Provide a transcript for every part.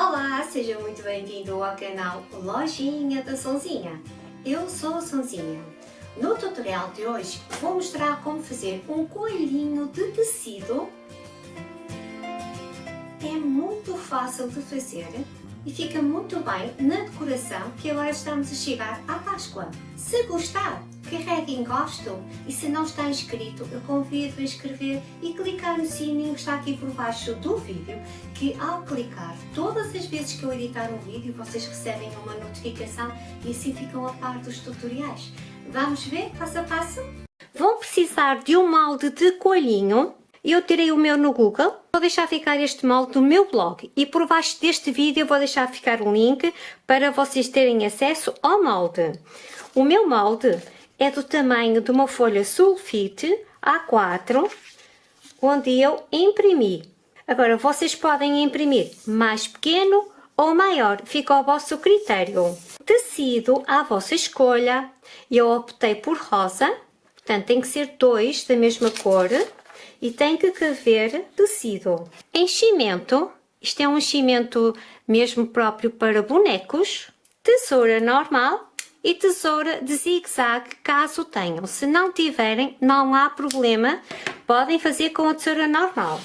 Olá, seja muito bem-vindo ao canal Lojinha da Sonzinha. Eu sou a Sonzinha. No tutorial de hoje vou mostrar como fazer um coelhinho de tecido. É muito fácil de fazer e fica muito bem na decoração que agora estamos a chegar à Páscoa. Se gostar, carregue em gosto e se não está inscrito, eu convido a inscrever e clicar no sininho que está aqui por baixo do vídeo, que ao clicar, todas as vezes que eu editar um vídeo, vocês recebem uma notificação e assim ficam a par dos tutoriais. Vamos ver passo a passo? Vão precisar de um molde de coelhinho, eu tirei o meu no Google, vou deixar ficar este molde no meu blog e por baixo deste vídeo vou deixar ficar um link para vocês terem acesso ao molde. O meu molde é do tamanho de uma folha sulfite A4, onde eu imprimi. Agora, vocês podem imprimir mais pequeno ou maior, fica ao vosso critério. Tecido à vossa escolha, eu optei por rosa, portanto tem que ser dois da mesma cor e tem que caber tecido. Enchimento, isto é um enchimento mesmo próprio para bonecos, tesoura normal, e tesoura de zigue-zague caso tenham. Se não tiverem, não há problema, podem fazer com a tesoura normal.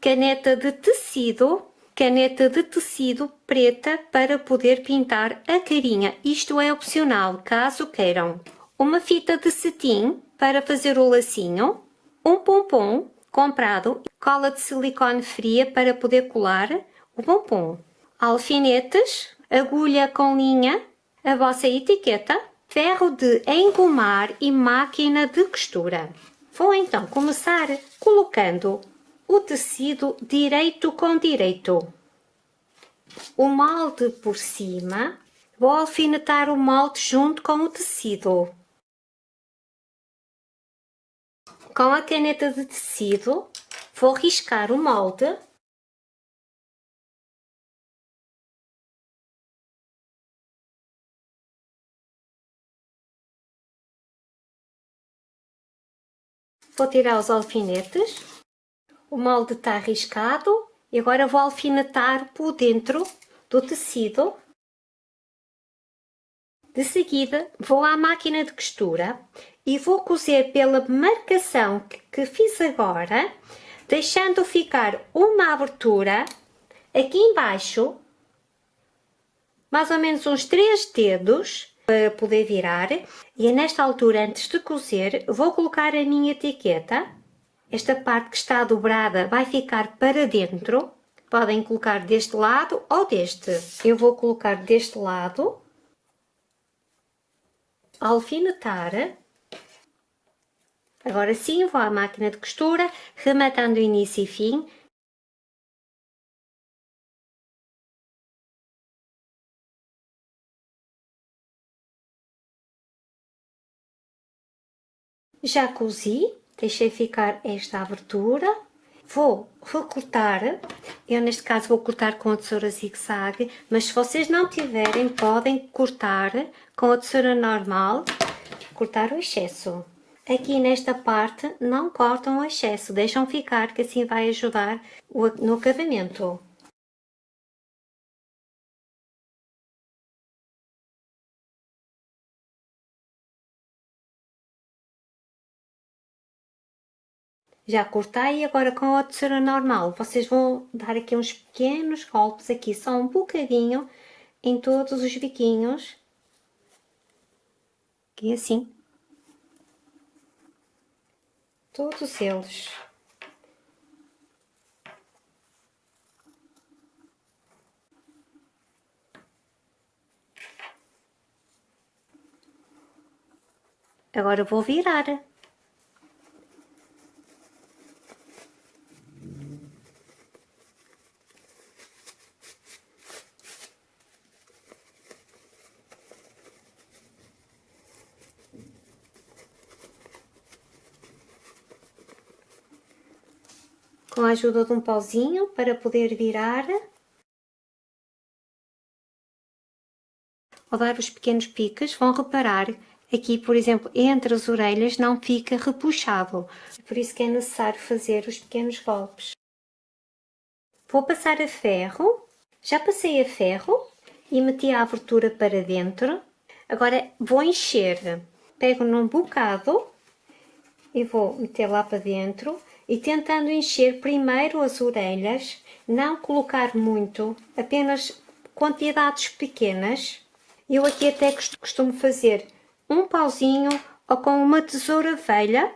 Caneta de tecido, caneta de tecido preta para poder pintar a carinha. Isto é opcional, caso queiram. Uma fita de cetim para fazer o lacinho, um pompom comprado, cola de silicone fria para poder colar o pompom, alfinetes, agulha com linha a vossa etiqueta, ferro de engomar e máquina de costura. Vou então começar colocando o tecido direito com direito. O molde por cima, vou alfinetar o molde junto com o tecido. Com a caneta de tecido, vou riscar o molde Vou tirar os alfinetes. O molde está arriscado e agora vou alfinetar por dentro do tecido. De seguida, vou à máquina de costura e vou cozer pela marcação que fiz agora, deixando ficar uma abertura aqui embaixo, mais ou menos uns 3 dedos, para poder virar e é nesta altura, antes de cozer, vou colocar a minha etiqueta. Esta parte que está dobrada vai ficar para dentro. Podem colocar deste lado ou deste. Eu vou colocar deste lado. Alfinetar. Agora sim, vou à máquina de costura, rematando início e fim Já cozi, deixei ficar esta abertura. Vou recortar, eu neste caso vou cortar com a tesoura zigue-zague, mas se vocês não tiverem, podem cortar com a tesoura normal, cortar o excesso. Aqui nesta parte não cortam o excesso, deixam ficar que assim vai ajudar no acabamento. Já cortei agora com a tesoura normal. Vocês vão dar aqui uns pequenos golpes aqui, só um bocadinho, em todos os biquinhos. Aqui assim. Todos eles. Agora vou virar. Com a ajuda de um pauzinho para poder virar. Ao dar os pequenos piques, vão reparar aqui, por exemplo, entre as orelhas não fica repuxado. Por isso que é necessário fazer os pequenos golpes. Vou passar a ferro Já passei a ferro e meti a abertura para dentro. Agora vou encher. Pego num bocado e vou meter lá para dentro e tentando encher primeiro as orelhas, não colocar muito, apenas quantidades pequenas. Eu aqui até costumo fazer um pauzinho ou com uma tesoura velha,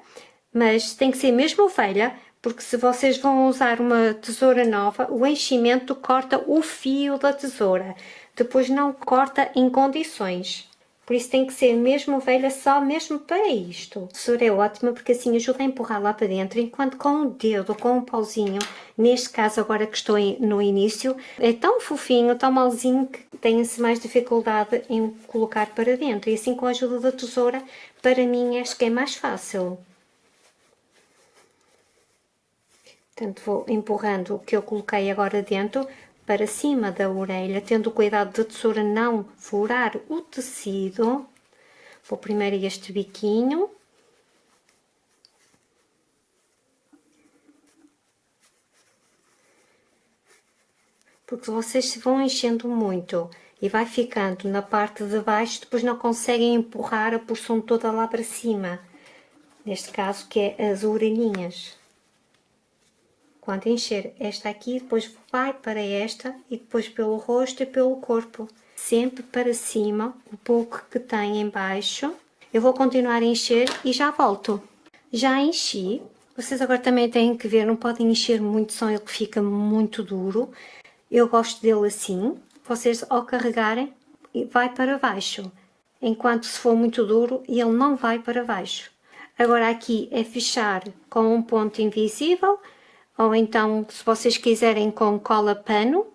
mas tem que ser mesmo velha, porque se vocês vão usar uma tesoura nova, o enchimento corta o fio da tesoura, depois não corta em condições. Por isso tem que ser mesmo velha só mesmo para isto. A tesoura é ótima porque assim ajuda a empurrar lá para dentro, enquanto com o dedo, com um pauzinho, neste caso agora que estou no início, é tão fofinho, tão malzinho que tem-se mais dificuldade em colocar para dentro. E assim com a ajuda da tesoura, para mim acho que é mais fácil. Portanto, vou empurrando o que eu coloquei agora dentro para cima da orelha, tendo cuidado da tesoura não furar o tecido. Vou primeiro este biquinho. Porque vocês se vão enchendo muito e vai ficando na parte de baixo, depois não conseguem empurrar a porção toda lá para cima. Neste caso, que é as orelhinhas. Quando encher esta aqui, depois vai para esta e depois pelo rosto e pelo corpo. Sempre para cima, o pouco que tem em baixo. Eu vou continuar a encher e já volto. Já enchi. Vocês agora também têm que ver, não podem encher muito, só ele fica muito duro. Eu gosto dele assim. Vocês ao carregarem, vai para baixo. Enquanto se for muito duro, ele não vai para baixo. Agora aqui é fechar com um ponto invisível ou então se vocês quiserem com cola pano,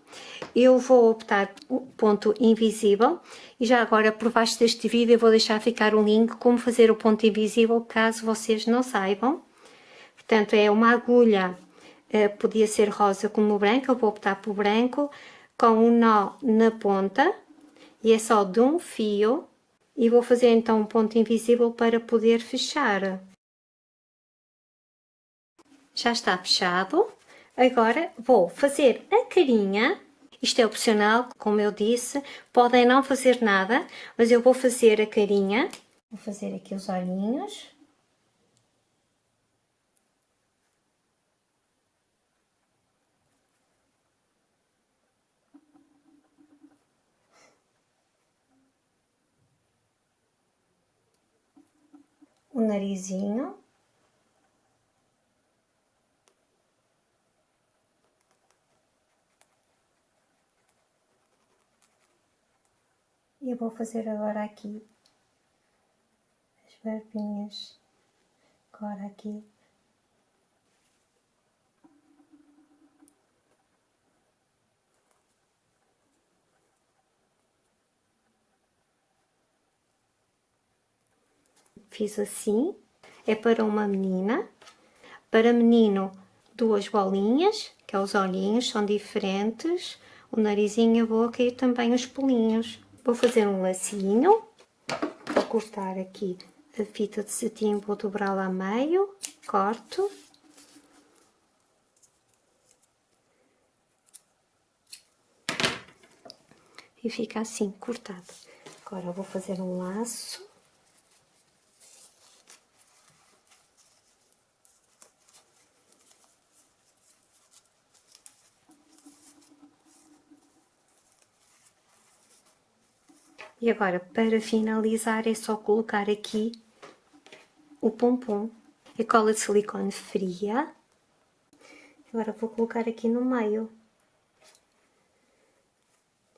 eu vou optar ponto invisível. E já agora por baixo deste vídeo eu vou deixar ficar o link como fazer o ponto invisível caso vocês não saibam. Portanto é uma agulha, eh, podia ser rosa como branca, eu vou optar por branco, com um nó na ponta e é só de um fio. E vou fazer então um ponto invisível para poder fechar já está fechado. Agora vou fazer a carinha, isto é opcional, como eu disse, podem não fazer nada, mas eu vou fazer a carinha. Vou fazer aqui os olhinhos. O narizinho. E eu vou fazer agora aqui as barbinhas, agora aqui. Fiz assim, é para uma menina, para menino duas bolinhas, que é os olhinhos, são diferentes, o narizinho, a boca e também os pulinhos. Vou fazer um lacinho, vou cortar aqui a fita de cetim, vou dobrá-la a meio, corto. E fica assim, cortado. Agora vou fazer um laço. E agora, para finalizar, é só colocar aqui o pompom. A cola de silicone fria. Agora vou colocar aqui no meio.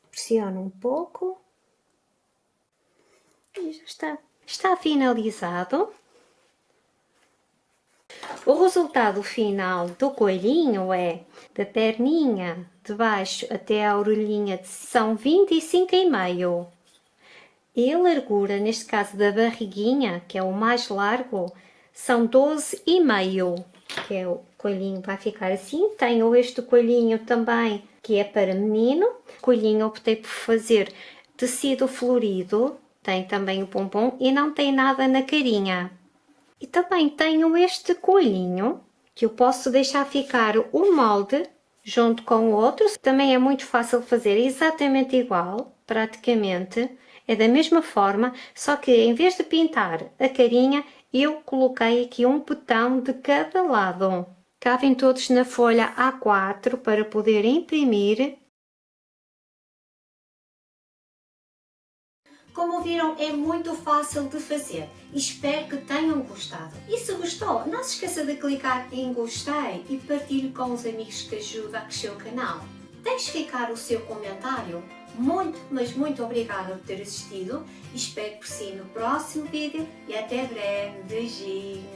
Pressiono um pouco. E já está. Está finalizado. O resultado final do coelhinho é da perninha de baixo até a orelhinha são 25,5 e a largura, neste caso da barriguinha, que é o mais largo, são 12,5, que é o coelhinho vai ficar assim. Tenho este coelhinho também, que é para menino. Coelhinho optei por fazer tecido florido, tem também o pompom e não tem nada na carinha. E também tenho este coelhinho, que eu posso deixar ficar o molde junto com o outro. Também é muito fácil fazer exatamente igual, praticamente. É da mesma forma, só que em vez de pintar a carinha, eu coloquei aqui um botão de cada lado. Cabem todos na folha A4 para poder imprimir Como viram, é muito fácil de fazer. Espero que tenham gostado. E se gostou, não se esqueça de clicar em gostei e partilhe com os amigos que ajuda a crescer o canal. Deixe ficar o seu comentário. Muito, mas muito obrigada por ter assistido. Espero por si no próximo vídeo e até breve. Beijinhos!